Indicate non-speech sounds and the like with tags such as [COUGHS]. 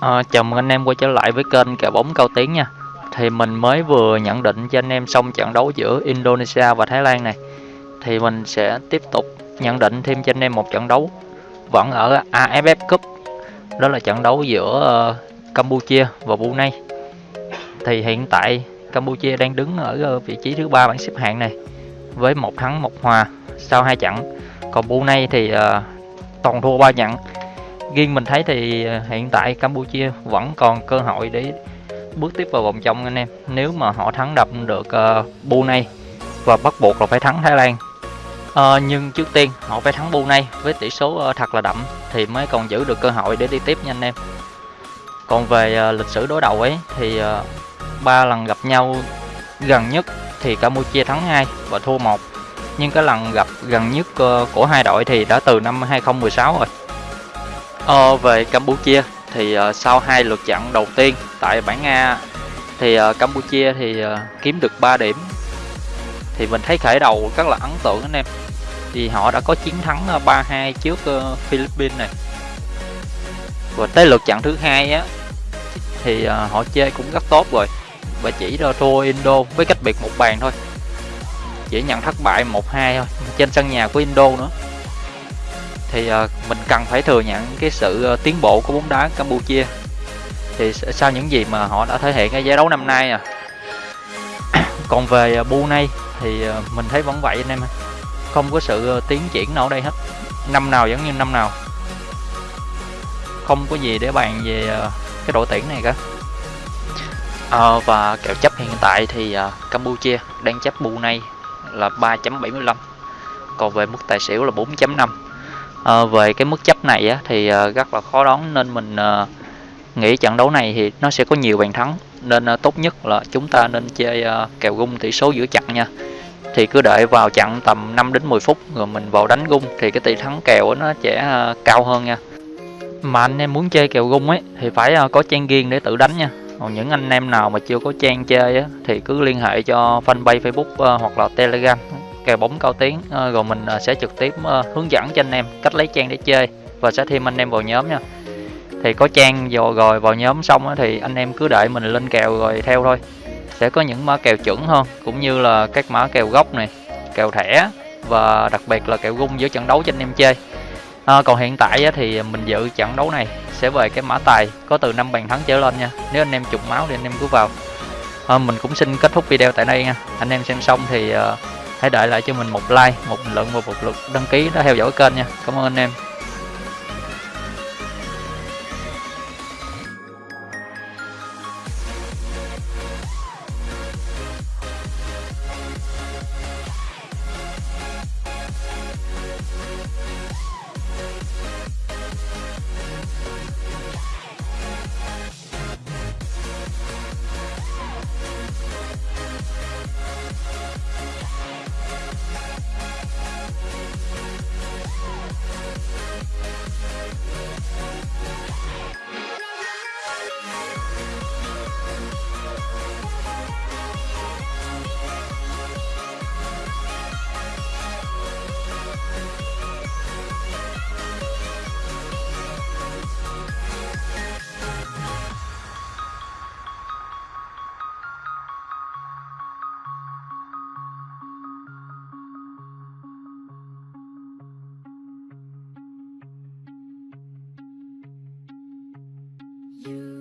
Ờ, à, chào mừng anh em quay trở lại với kênh kèo bóng cao tiến nha. Thì mình mới vừa nhận định cho anh em xong trận đấu giữa Indonesia và Thái Lan này. Thì mình sẽ tiếp tục nhận định thêm cho anh em một trận đấu Vẫn ở AFF Cup. Đó là trận đấu giữa uh, Campuchia và Brunei. Thì hiện tại Campuchia đang đứng ở ờ, vị trí thứ ba bảng xếp hạng này Với một thắng một hòa sau hai trận. Còn Brunei thì uh, toàn thua ba trận riêng mình thấy thì ờ, hiện tại Campuchia vẫn còn cơ hội để bước tiếp vào vòng trong anh em. Nếu mà họ thắng đập được uh, Brunei và bắt buộc là phải thắng Thái Lan. Uh, nhưng trước tiên họ phải thắng Brunei với tỷ số uh, thật là đậm thì mới còn giữ được cơ hội để đi tiếp nha anh em. Còn về uh, lịch sử đối đầu ấy thì ba uh, lần gặp nhau gần nhất thì Campuchia thắng 2 và thua một. Nhưng cái lần gặp gần nhất uh, của hai đội thì đã từ năm 2016 rồi. Ờ, về Campuchia thì uh, sau hai lượt trận đầu tiên tại bảng A thì uh, Campuchia thì uh, kiếm được 3 điểm. Thì mình thấy khởi đầu rất là ấn tượng anh em. Thì họ đã có chiến thắng 3-2 trước uh, Philippines này. Và tới lượt trận thứ hai á thì uh, họ chơi cũng rất tốt rồi và chỉ ra thua Indo với cách biệt một bàn thôi. Chỉ nhận thất bại 1-2 thôi trên sân nhà của Indo nữa thì ờ, mình cần phải thừa nhận cái sự ờ, tiến bộ của bóng đá Campuchia. Thì sau những gì mà họ đã thể hiện ở giải đấu năm nay à. [COUGHS] Còn về uh, Brunei thì mình thấy vẫn vậy anh em không có sự tiến triển nào ở đây hết. Năm nào giống như năm nào. Không có gì để bàn về cái đội tuyển này cả. À, và kèo chấp hiện tại thì uh, Campuchia đang chấp Brunei là 3.75 còn về mức tài xỉu là 4.5 à, về cái mức chấp này á, thì à, rất là khó đoán nên mình à, nghĩ trận đấu này thì nó sẽ có nhiều bàn thắng. Nên à, tốt nhất là chúng ta nên chơi à, kèo gung tỷ số giữa trận nha. Thì cứ đợi vào chặn tầm 5 đến 10 phút rồi mình vào đánh gung thì cái tỷ thắng kèo nó sẽ à, cao hơn nha. Mà anh em muốn chơi kèo gung ấy thì phải à, có trang riêng để tự đánh nha. Còn những anh em nào mà chưa có trang chơi á, thì cứ liên hệ cho fanpage facebook à, hoặc là telegram kèo bóng cao tiếng ờ, rồi mình ờ, sẽ trực tiếp ờ, hướng dẫn cho anh em cách lấy trang để chơi và sẽ thêm anh em vào nhóm nha. Thì có trang rồi rồi vào nhóm xong thì anh em cứ đợi mình lên kèo rồi theo thôi. Sẽ có những mã kèo chuẩn hơn cũng như là các mã kèo gốc này kèo thẻ và đặc biệt là kèo gung giữa trận đấu cho anh em chơi. À, còn hiện tại thì mình dự trận đấu này sẽ về cái mã tài có từ 5 bàn thắng trở lên nha. Nếu anh em trục máu thì anh em cứ vào. À, mình cũng xin kết thúc video tại đây nha. Anh em xem xong thì uh, hãy đợi lại cho mình một like, một bình luận và một lượt đăng ký để theo dõi kênh nha. Cảm ơn anh em. you.